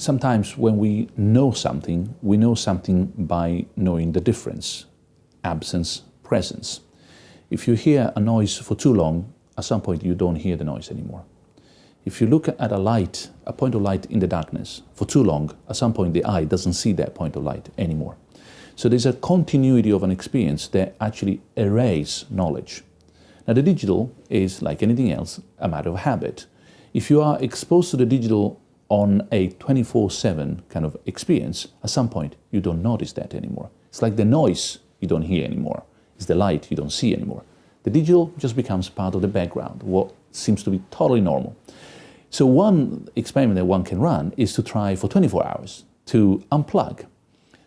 sometimes when we know something, we know something by knowing the difference, absence, presence. If you hear a noise for too long, at some point you don't hear the noise anymore. If you look at a light, a point of light in the darkness, for too long, at some point the eye doesn't see that point of light anymore. So there's a continuity of an experience that actually erases knowledge. Now the digital is, like anything else, a matter of habit. If you are exposed to the digital on a 24-7 kind of experience, at some point you don't notice that anymore. It's like the noise you don't hear anymore. It's the light you don't see anymore. The digital just becomes part of the background, what seems to be totally normal. So one experiment that one can run is to try for 24 hours to unplug,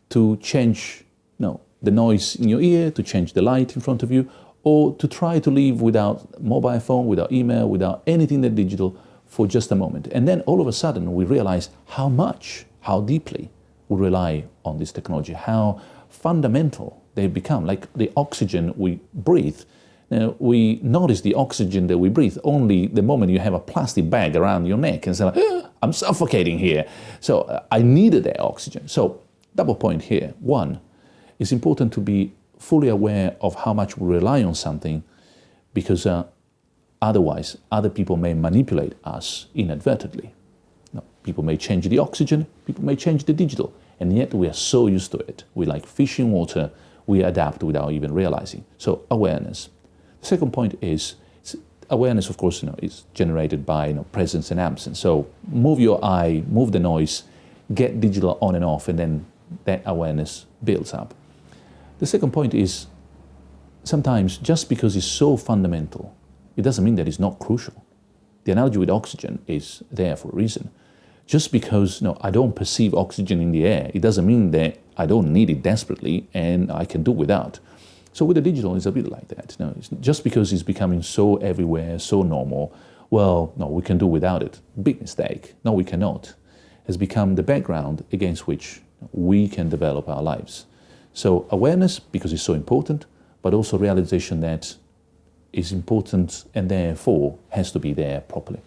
to change you know, the noise in your ear, to change the light in front of you, or to try to live without mobile phone, without email, without anything that digital for just a moment. And then all of a sudden we realize how much, how deeply we rely on this technology, how fundamental they've become, like the oxygen we breathe. Now, we notice the oxygen that we breathe only the moment you have a plastic bag around your neck and say, like, ah, I'm suffocating here. So uh, I needed that oxygen. So double point here. One, it's important to be fully aware of how much we rely on something because uh, Otherwise, other people may manipulate us inadvertently. People may change the oxygen, people may change the digital, and yet we are so used to it. We like fish in water, we adapt without even realizing. So awareness. The second point is awareness, of course, you know, is generated by you know, presence and absence. So move your eye, move the noise, get digital on and off, and then that awareness builds up. The second point is sometimes just because it's so fundamental, it doesn't mean that it's not crucial. The analogy with oxygen is there for a reason. Just because no, I don't perceive oxygen in the air, it doesn't mean that I don't need it desperately and I can do without. So with the digital, it's a bit like that. No, just because it's becoming so everywhere, so normal, well, no, we can do without it. Big mistake. No, we cannot. Has become the background against which we can develop our lives. So awareness, because it's so important, but also realization that is important and therefore has to be there properly.